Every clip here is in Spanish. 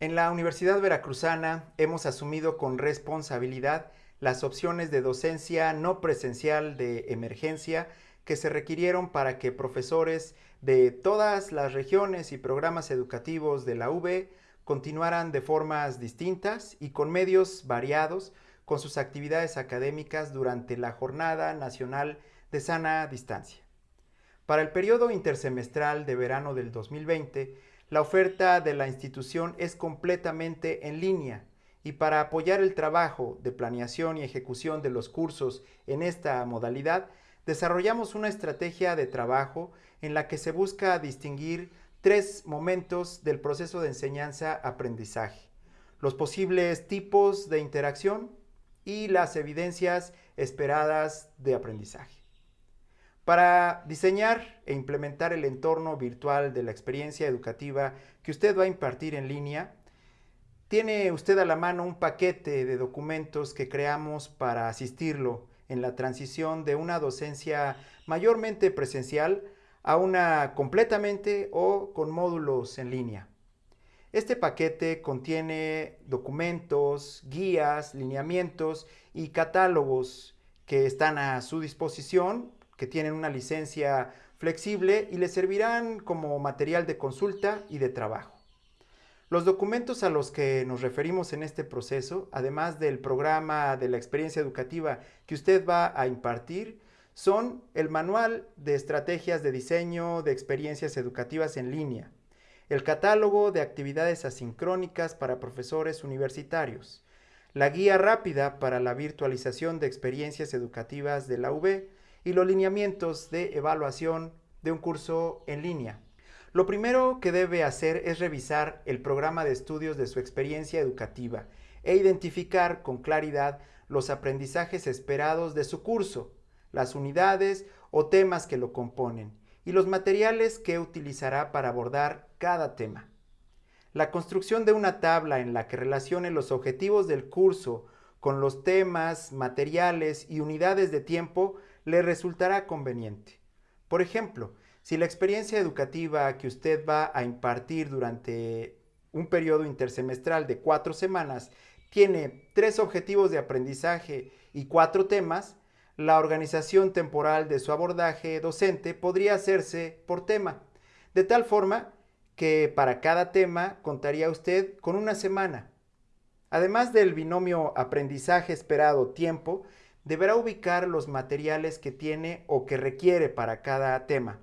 En la Universidad Veracruzana hemos asumido con responsabilidad las opciones de docencia no presencial de emergencia que se requirieron para que profesores de todas las regiones y programas educativos de la UB continuaran de formas distintas y con medios variados con sus actividades académicas durante la Jornada Nacional de Sana Distancia. Para el periodo intersemestral de verano del 2020, la oferta de la institución es completamente en línea y para apoyar el trabajo de planeación y ejecución de los cursos en esta modalidad, desarrollamos una estrategia de trabajo en la que se busca distinguir tres momentos del proceso de enseñanza-aprendizaje, los posibles tipos de interacción y las evidencias esperadas de aprendizaje. Para diseñar e implementar el entorno virtual de la experiencia educativa que usted va a impartir en línea, tiene usted a la mano un paquete de documentos que creamos para asistirlo en la transición de una docencia mayormente presencial a una completamente o con módulos en línea. Este paquete contiene documentos, guías, lineamientos y catálogos que están a su disposición que tienen una licencia flexible y les servirán como material de consulta y de trabajo. Los documentos a los que nos referimos en este proceso, además del programa de la experiencia educativa que usted va a impartir, son el manual de estrategias de diseño de experiencias educativas en línea, el catálogo de actividades asincrónicas para profesores universitarios, la guía rápida para la virtualización de experiencias educativas de la UB, y los lineamientos de evaluación de un curso en línea. Lo primero que debe hacer es revisar el programa de estudios de su experiencia educativa e identificar con claridad los aprendizajes esperados de su curso, las unidades o temas que lo componen y los materiales que utilizará para abordar cada tema. La construcción de una tabla en la que relacione los objetivos del curso con los temas, materiales y unidades de tiempo le resultará conveniente. Por ejemplo, si la experiencia educativa que usted va a impartir durante un periodo intersemestral de cuatro semanas tiene tres objetivos de aprendizaje y cuatro temas, la organización temporal de su abordaje docente podría hacerse por tema, de tal forma que para cada tema contaría usted con una semana. Además del binomio aprendizaje esperado tiempo, deberá ubicar los materiales que tiene o que requiere para cada tema.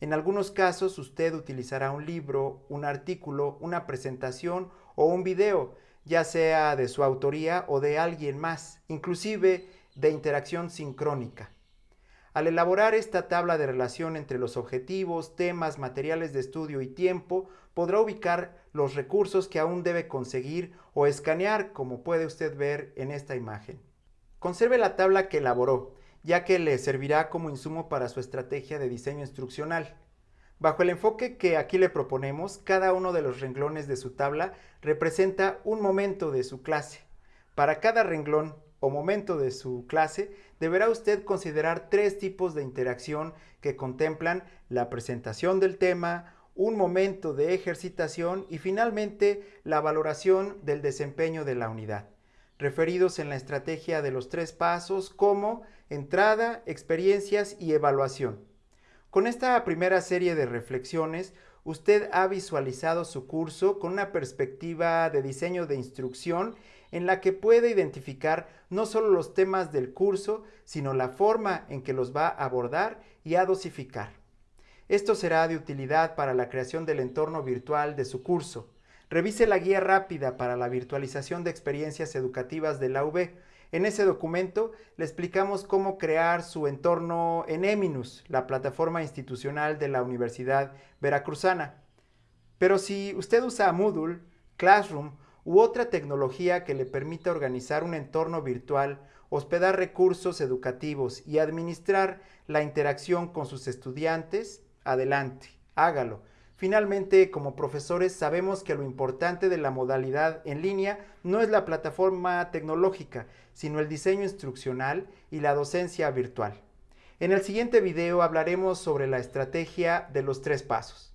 En algunos casos usted utilizará un libro, un artículo, una presentación o un video, ya sea de su autoría o de alguien más, inclusive de interacción sincrónica. Al elaborar esta tabla de relación entre los objetivos, temas, materiales de estudio y tiempo, podrá ubicar los recursos que aún debe conseguir o escanear, como puede usted ver en esta imagen. Conserve la tabla que elaboró, ya que le servirá como insumo para su estrategia de diseño instruccional. Bajo el enfoque que aquí le proponemos, cada uno de los renglones de su tabla representa un momento de su clase. Para cada renglón o momento de su clase, deberá usted considerar tres tipos de interacción que contemplan la presentación del tema, un momento de ejercitación y finalmente la valoración del desempeño de la unidad referidos en la estrategia de los tres pasos como entrada, experiencias y evaluación. Con esta primera serie de reflexiones, usted ha visualizado su curso con una perspectiva de diseño de instrucción en la que puede identificar no solo los temas del curso, sino la forma en que los va a abordar y a dosificar. Esto será de utilidad para la creación del entorno virtual de su curso. Revise la guía rápida para la virtualización de experiencias educativas de la UB. En ese documento le explicamos cómo crear su entorno en Eminus, la plataforma institucional de la Universidad Veracruzana. Pero si usted usa Moodle, Classroom u otra tecnología que le permita organizar un entorno virtual, hospedar recursos educativos y administrar la interacción con sus estudiantes, adelante, hágalo. Finalmente, como profesores, sabemos que lo importante de la modalidad en línea no es la plataforma tecnológica, sino el diseño instruccional y la docencia virtual. En el siguiente video hablaremos sobre la estrategia de los tres pasos.